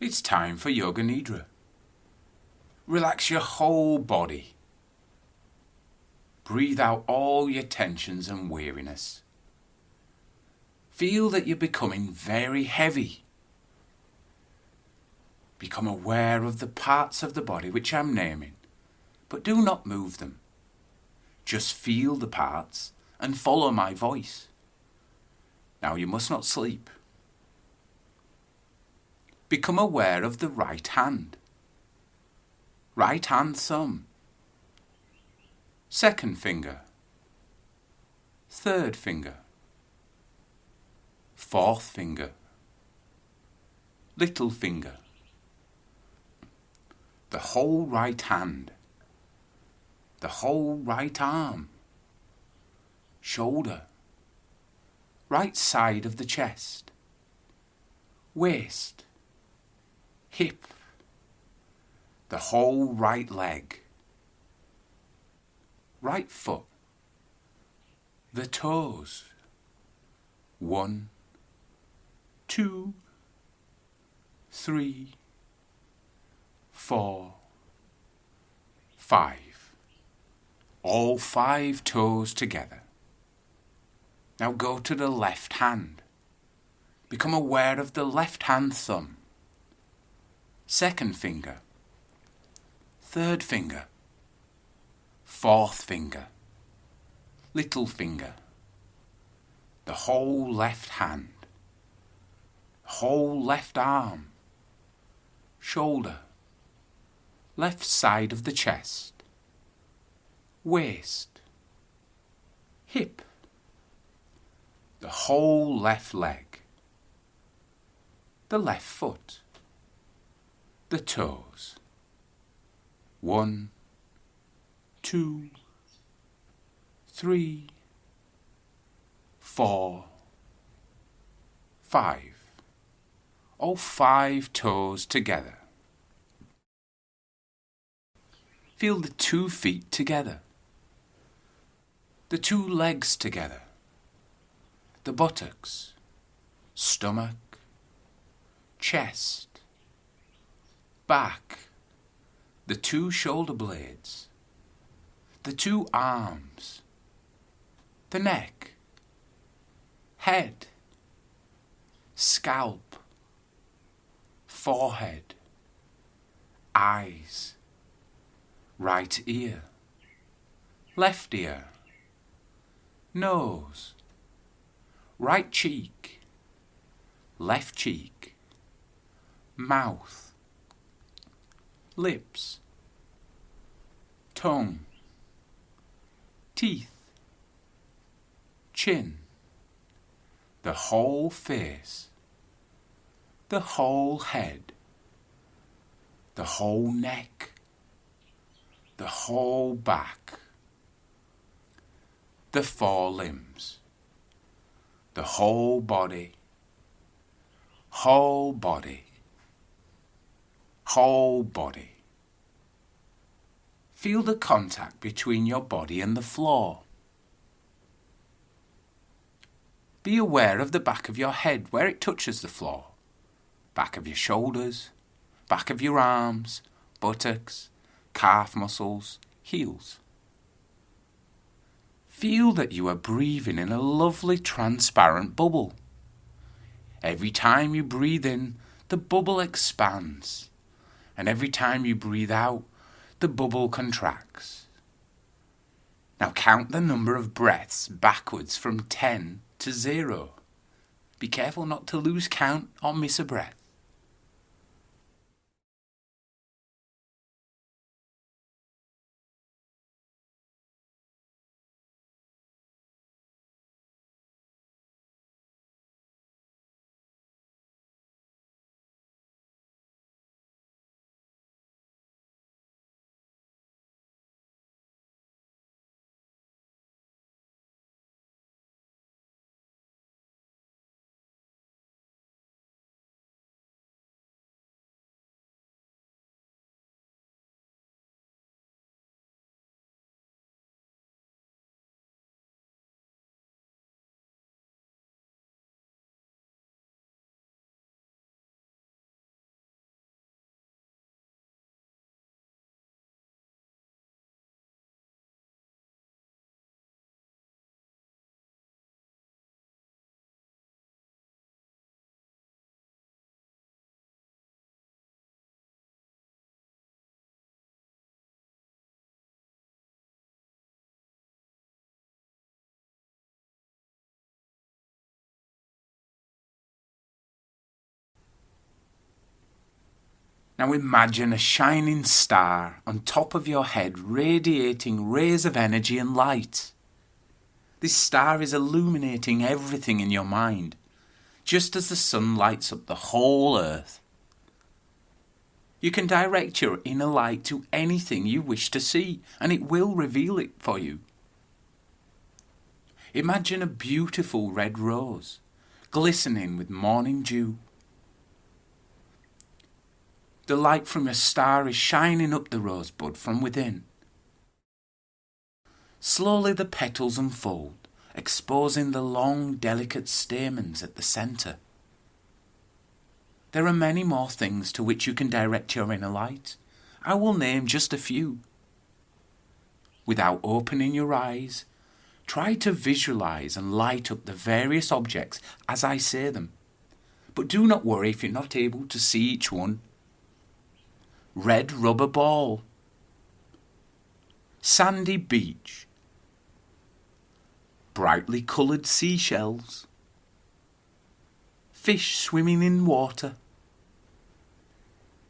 It's time for Yoga Nidra. Relax your whole body. Breathe out all your tensions and weariness. Feel that you're becoming very heavy. Become aware of the parts of the body which I'm naming, but do not move them. Just feel the parts and follow my voice. Now you must not sleep. Become aware of the right hand. Right hand thumb. Second finger. Third finger. Fourth finger. Little finger. The whole right hand. The whole right arm. Shoulder. Right side of the chest. Waist hip, the whole right leg, right foot, the toes. One, two, three, four, five. All five toes together. Now go to the left hand. Become aware of the left hand thumb second finger, third finger, fourth finger, little finger, the whole left hand, whole left arm, shoulder, left side of the chest, waist, hip, the whole left leg, the left foot the toes. One, two, three, four, five. All five toes together. Feel the two feet together. The two legs together. The buttocks, stomach, chest, back, the two shoulder blades, the two arms, the neck, head, scalp, forehead, eyes, right ear, left ear, nose, right cheek, left cheek, mouth, lips, tongue, teeth, chin, the whole face, the whole head, the whole neck, the whole back, the four limbs, the whole body, whole body whole body. Feel the contact between your body and the floor. Be aware of the back of your head where it touches the floor, back of your shoulders, back of your arms, buttocks, calf muscles, heels. Feel that you are breathing in a lovely transparent bubble. Every time you breathe in, the bubble expands and every time you breathe out, the bubble contracts. Now count the number of breaths backwards from 10 to 0. Be careful not to lose count or miss a breath. Now imagine a shining star on top of your head radiating rays of energy and light. This star is illuminating everything in your mind, just as the sun lights up the whole earth. You can direct your inner light to anything you wish to see, and it will reveal it for you. Imagine a beautiful red rose, glistening with morning dew. The light from your star is shining up the rosebud from within. Slowly the petals unfold, exposing the long, delicate stamens at the centre. There are many more things to which you can direct your inner light. I will name just a few. Without opening your eyes, try to visualize and light up the various objects as I say them. But do not worry if you're not able to see each one. Red rubber ball, sandy beach, brightly coloured seashells, fish swimming in water,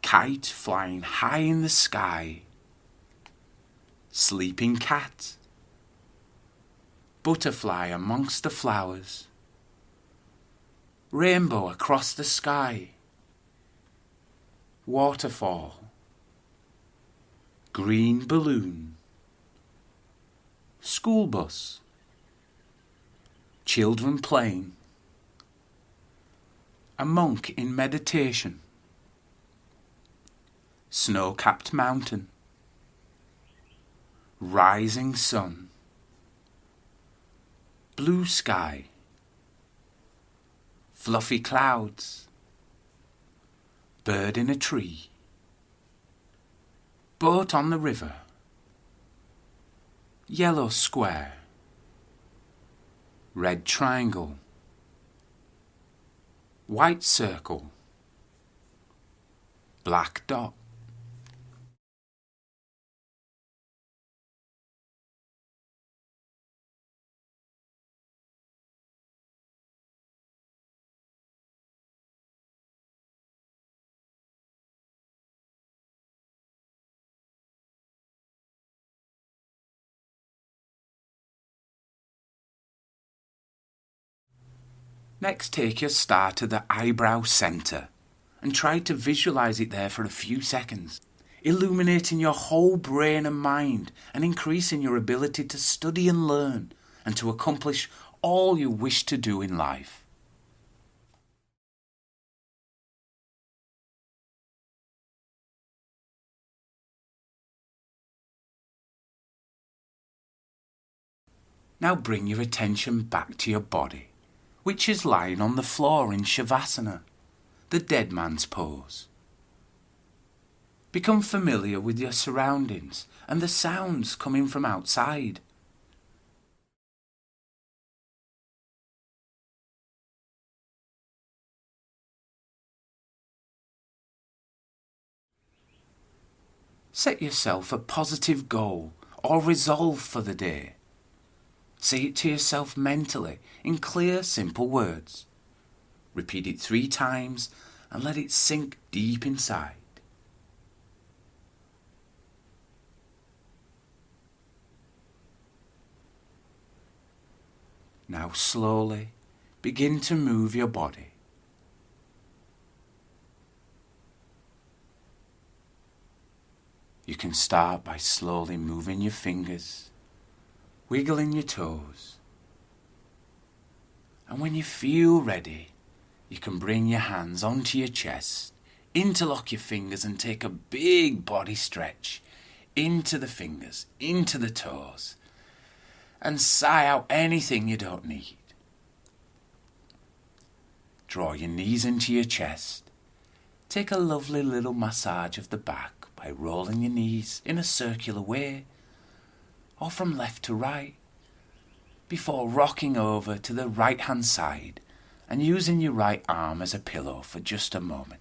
kite flying high in the sky, sleeping cat, butterfly amongst the flowers, rainbow across the sky, waterfall, green balloon, school bus, children playing, a monk in meditation, snow capped mountain, rising sun, blue sky, fluffy clouds, bird in a tree, boat on the river, yellow square, red triangle, white circle, black dot. Next, take your star to the eyebrow centre and try to visualize it there for a few seconds, illuminating your whole brain and mind and increasing your ability to study and learn and to accomplish all you wish to do in life. Now bring your attention back to your body which is lying on the floor in Shavasana, the dead man's pose. Become familiar with your surroundings and the sounds coming from outside. Set yourself a positive goal or resolve for the day. Say it to yourself mentally in clear, simple words. Repeat it three times and let it sink deep inside. Now slowly begin to move your body. You can start by slowly moving your fingers wiggling your toes. And when you feel ready, you can bring your hands onto your chest, interlock your fingers, and take a big body stretch into the fingers, into the toes, and sigh out anything you don't need. Draw your knees into your chest. Take a lovely little massage of the back by rolling your knees in a circular way or from left to right before rocking over to the right hand side and using your right arm as a pillow for just a moment.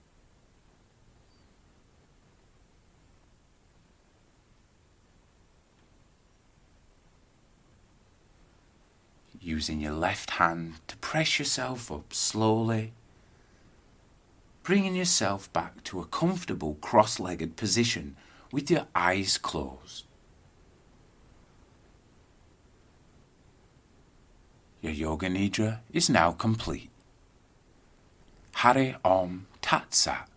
Using your left hand to press yourself up slowly, bringing yourself back to a comfortable cross legged position with your eyes closed. Your Yoga Nidra is now complete. Hari Om Tat Sat.